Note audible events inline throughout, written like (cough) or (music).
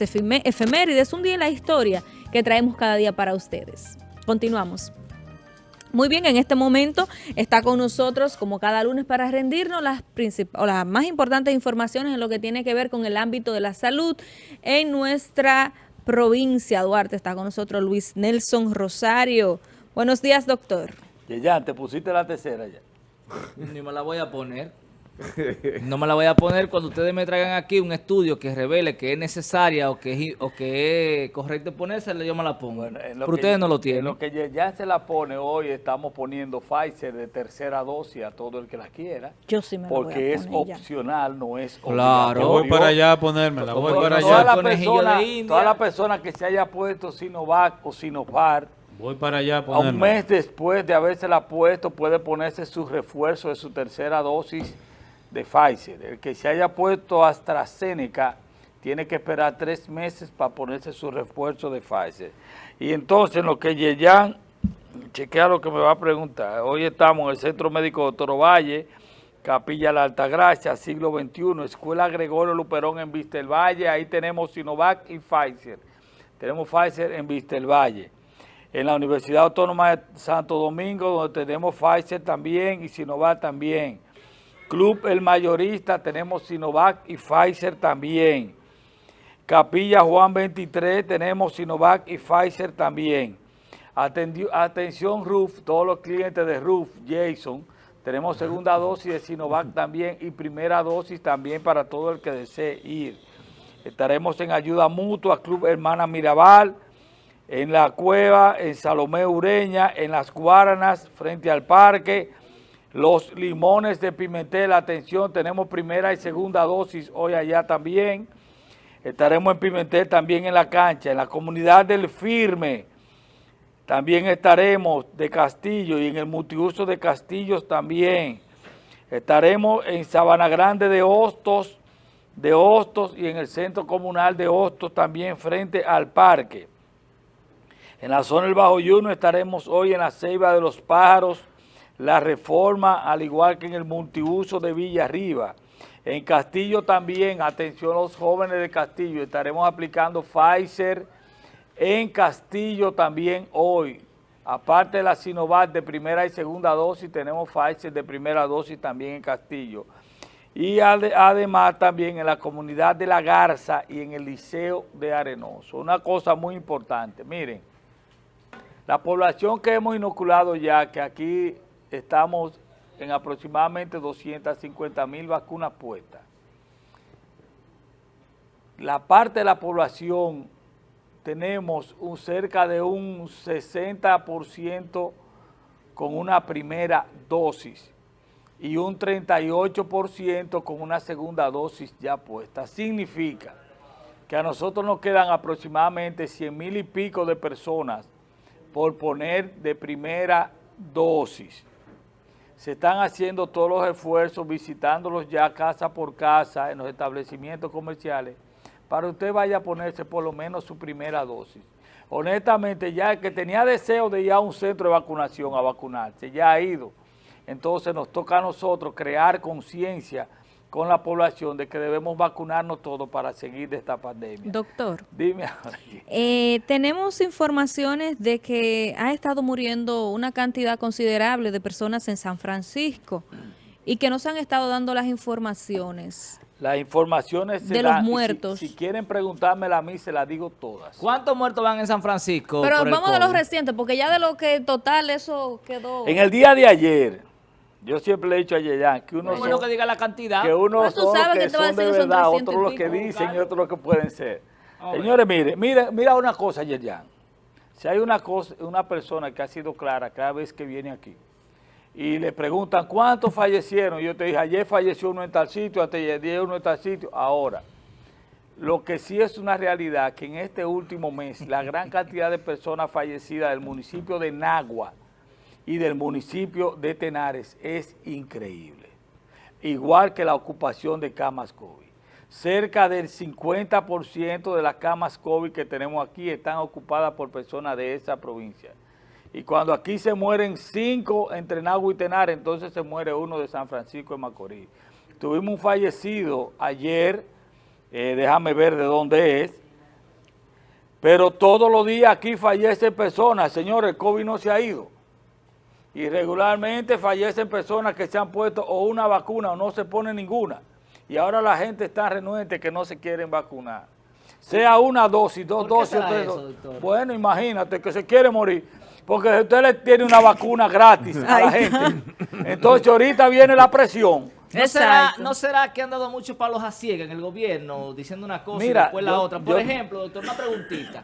las efemérides, un día en la historia que traemos cada día para ustedes. Continuamos. Muy bien, en este momento está con nosotros, como cada lunes, para rendirnos las, o las más importantes informaciones en lo que tiene que ver con el ámbito de la salud en nuestra provincia. Duarte está con nosotros Luis Nelson Rosario. Buenos días, doctor. Ya, te pusiste la tercera ya. Ni me la voy a poner. No me la voy a poner cuando ustedes me traigan aquí un estudio que revele que es necesaria o que es, o que es correcto ponérsela, yo me la pongo. Pero ustedes no lo tienen. lo que ya se la pone hoy, estamos poniendo Pfizer de tercera dosis a todo el que la quiera. Yo sí me Porque es opcional, no es Claro. Yo voy para allá a ponérmela, voy para allá. Toda la persona que se haya puesto Sinovac o Sinopar, Voy para allá a, a un mes después de haberse la puesto, puede ponerse su refuerzo de su tercera dosis de Pfizer. El que se haya puesto AstraZeneca tiene que esperar tres meses para ponerse su refuerzo de Pfizer. Y entonces, lo que Yeyan, chequea lo que me va a preguntar. Hoy estamos en el Centro Médico de Toro Valle, Capilla La Altagracia, siglo XXI, Escuela Gregorio Luperón en Vista Valle. Ahí tenemos Sinovac y Pfizer. Tenemos Pfizer en Vista Valle. En la Universidad Autónoma de Santo Domingo, donde tenemos Pfizer también y Sinovac también. Club El Mayorista, tenemos Sinovac y Pfizer también. Capilla Juan 23, tenemos Sinovac y Pfizer también. atención RUF, todos los clientes de RUF, Jason, tenemos segunda dosis de Sinovac (laughs) también y primera dosis también para todo el que desee ir. Estaremos en ayuda mutua, Club Hermana Mirabal, en la cueva, en Salomé Ureña, en las Guaranas, frente al parque, los limones de Pimentel, atención, tenemos primera y segunda dosis hoy allá también. Estaremos en Pimentel también en la cancha, en la comunidad del Firme. También estaremos de Castillo y en el multiuso de Castillos también. Estaremos en Sabana Grande de Hostos, de Hostos y en el centro comunal de Hostos también frente al parque. En la zona del Bajo Yuno estaremos hoy en la Ceiba de los Pájaros, la reforma, al igual que en el multiuso de Villa Arriba. En Castillo también, atención los jóvenes de Castillo, estaremos aplicando Pfizer en Castillo también hoy. Aparte de la Sinovac de primera y segunda dosis, tenemos Pfizer de primera dosis también en Castillo. Y además también en la comunidad de La Garza y en el Liceo de Arenoso. Una cosa muy importante, miren, la población que hemos inoculado ya, que aquí estamos en aproximadamente 250 mil vacunas puestas. La parte de la población tenemos un, cerca de un 60% con una primera dosis y un 38% con una segunda dosis ya puesta. Significa que a nosotros nos quedan aproximadamente 100 mil y pico de personas por poner de primera dosis se están haciendo todos los esfuerzos, visitándolos ya casa por casa en los establecimientos comerciales, para usted vaya a ponerse por lo menos su primera dosis. Honestamente, ya el que tenía deseo de ir a un centro de vacunación a vacunarse, ya ha ido. Entonces nos toca a nosotros crear conciencia con la población de que debemos vacunarnos todos para seguir de esta pandemia. Doctor. Dime eh, tenemos informaciones de que ha estado muriendo una cantidad considerable de personas en San Francisco y que no se han estado dando las informaciones. Las informaciones de los muertos. Si, quieren preguntármela a mí, se las digo todas. ¿Cuántos muertos van en San Francisco? Pero vamos de los recientes, porque ya de lo que total eso quedó... En el día de ayer, yo siempre le he dicho a Yeyan que uno bueno que diga la cantidad. Que uno son que, que son de verdad, otros lo que dicen y otros lo que pueden ser. Señores, mire, mire, mira una cosa, Yeyan. Si hay una cosa, una persona que ha sido clara cada vez que viene aquí y le preguntan cuántos fallecieron, yo te dije, ayer falleció uno en tal sitio, hasta ayer uno en tal sitio, ahora. Lo que sí es una realidad que en este último mes la gran cantidad de personas fallecidas del municipio de Nagua, y del municipio de Tenares es increíble. Igual que la ocupación de camas COVID. Cerca del 50% de las camas COVID que tenemos aquí están ocupadas por personas de esa provincia. Y cuando aquí se mueren cinco entre Nagua y Tenares, entonces se muere uno de San Francisco de Macorís. Tuvimos un fallecido ayer, eh, déjame ver de dónde es, Pero todos los días aquí fallecen personas, señores, el COVID no se ha ido. Y regularmente fallecen personas que se han puesto o una vacuna o no se pone ninguna. Y ahora la gente está renuente que no se quieren vacunar. Sea una dosis, dos dosis, tres dosis. Bueno, imagínate que se quiere morir. Porque usted le tiene una vacuna gratis a la gente. (laughs) Entonces ahorita viene la presión. ¿No será, ¿No será, que han dado muchos palos a ciegas en el gobierno diciendo una cosa y después la otra? Por ejemplo, doctor, una preguntita.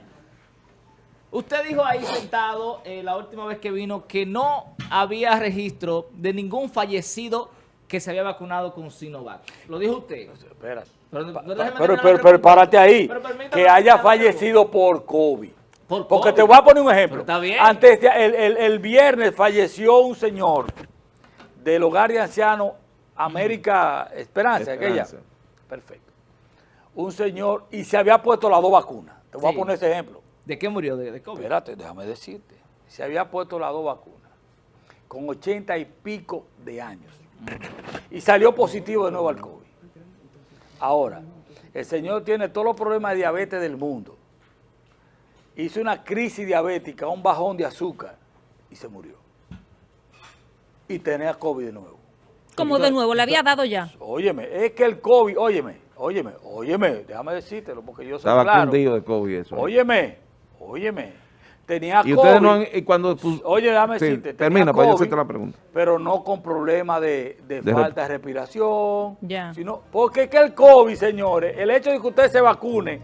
Usted dijo ahí sentado eh, la última vez que vino que no había registro de ningún fallecido que se había vacunado con Sinovac. ¿Lo dijo usted? Espera. Pero, pero, párate ahí. que haya fallecido por COVID. Porque te voy a poner un ejemplo. Está bien. Antes, el, el, el, viernes falleció un señor del hogar de ancianos América Esperanza, aquella. Perfecto. Un señor, y se había puesto las dos vacunas. Te voy a poner ese ejemplo. ¿De qué murió? ¿De, COVID? Espérate, déjame decirte. Se había puesto las dos vacunas con ochenta y pico de años. Y salió positivo de nuevo al COVID. Ahora, el señor tiene todos los problemas de diabetes del mundo. Hizo una crisis diabética, un bajón de azúcar y se murió. Y tenía COVID de nuevo. ¿Cómo de nuevo? ¿Le había dado ya? Óyeme, es que el COVID, óyeme, óyeme, óyeme, déjame decírtelo porque yo soy Estaba claro. de COVID eso. Óyeme, óyeme, tenía y Ustedes no han, y cuando, Oye, déjame decirte. Termina para yo hacerte la pregunta. Pero no con problemas de, de, falta de respiración. Ya. Sino, porque es que el COVID, señores, el hecho de que usted se vacune,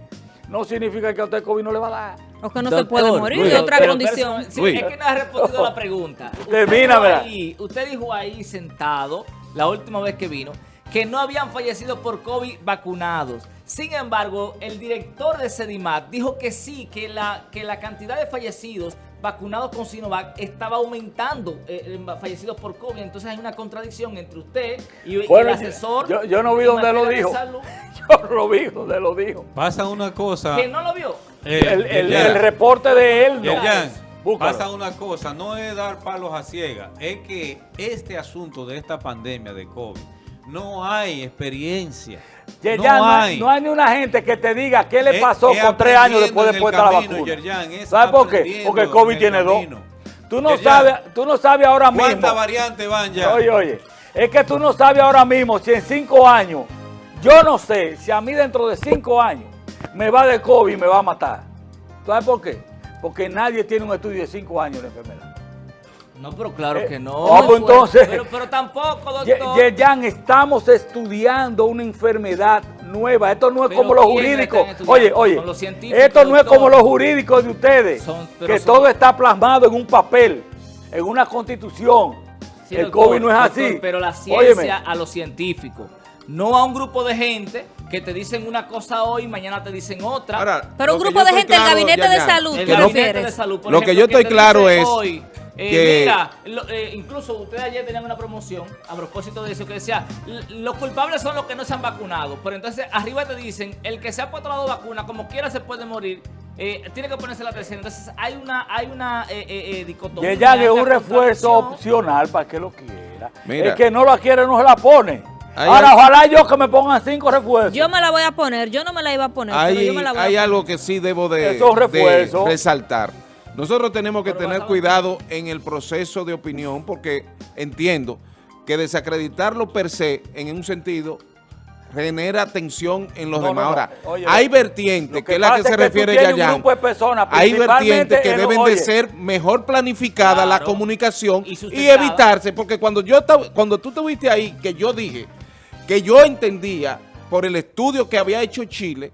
no significa que a usted el COVID no le va a dar. O que no se puede morir de otra condición. es que no ha respondido la pregunta. (laughs) Termina, ¿verdad? Usted dijo ahí sentado la última vez que vino, que no habían fallecido por COVID vacunados. Sin embargo, el director de Sedimat dijo que sí, que la, que la cantidad de fallecidos vacunados con Sinovac estaba aumentando eh, fallecidos por COVID. Entonces hay una contradicción entre usted y, el asesor. Yo, no vi donde lo dijo. (laughs) Yo lo vi donde lo dijo. Pasa una cosa. ¿Que no lo vio? el, el, reporte de él no. Pasa una cosa, no es dar palos a ciegas, es que este asunto de esta pandemia de COVID, no hay experiencia. no, hay. no hay ni una gente que te diga qué le pasó con tres años después de puesta la vacuna. ¿Sabes por qué? Porque el COVID tiene dos. Tú no, sabes, tú no sabes ahora mismo. ¿Cuántas variantes van ya? Oye, oye, es que tú no sabes ahora mismo si en cinco años, yo no sé si a mí dentro de cinco años me va de COVID y me va a matar. ¿Sabes por qué? porque nadie tiene un estudio de cinco años de enfermedad. No, pero claro que no. Vamos pues, entonces. Pero, pero, tampoco, doctor. Ya estamos estudiando una enfermedad nueva. Esto no es como los jurídicos. Oye, oye, esto no es como los jurídicos de ustedes, que todo está plasmado en un papel, en una constitución. el COVID no es así. Pero la ciencia a los científicos, no a un grupo de gente que te dicen una cosa hoy y mañana te dicen otra. Pero un grupo de gente del gabinete de salud. El gabinete de salud, Lo que yo estoy claro es eh, Mira, eh, incluso ustedes ayer tenían una promoción a propósito de eso que decía, los culpables son los que no se han vacunado. Pero entonces arriba te dicen, el que se ha puesto la vacuna, como quiera se puede morir. Eh, tiene que ponerse la tercera. Entonces hay una hay una dicotomía. Que ya es un refuerzo opcional para que lo quiera. El que no lo quiere no se la pone. Ahora, ojalá yo que me pongan cinco refuerzos. Yo me la voy a poner, yo no me la iba a poner, hay, yo me la voy Hay algo que sí debo de, resaltar. Nosotros tenemos que tener cuidado en el proceso de opinión porque entiendo que desacreditarlo per se, en un sentido, genera tensión en los demás. Ahora, hay vertientes, que, es la que se refiere Yayan, hay vertientes que deben de ser mejor planificada la comunicación y, evitarse, porque cuando yo cuando tú te ahí, que yo dije que yo entendía por el estudio que había hecho Chile,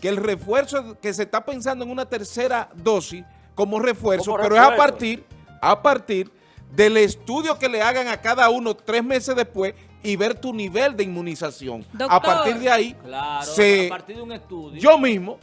que el refuerzo, que se está pensando en una tercera dosis como refuerzo, pero es a partir, a partir del estudio que le hagan a cada uno tres meses después y ver tu nivel de inmunización. a partir de ahí, claro, a partir de un estudio. yo mismo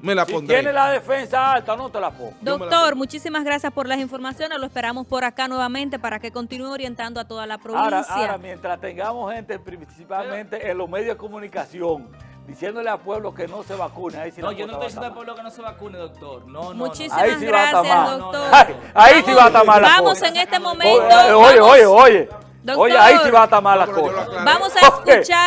me la pondré. Si tiene la defensa alta, no te la pongo. Doctor, muchísimas gracias por las informaciones. Lo esperamos por acá nuevamente para que continúe orientando a toda la provincia. Ahora, mientras tengamos gente, principalmente en los medios de comunicación, diciéndole al pueblo que no se vacune. Ahí no, yo no estoy diciendo al pueblo que no se vacune, doctor. No, no, Muchísimas gracias, doctor. Ahí, sí va a estar (laughs) mal Vamos en este momento. Oye, oye, oye. Oye, ahí sí va a estar mal la cosa. Vamos a escuchar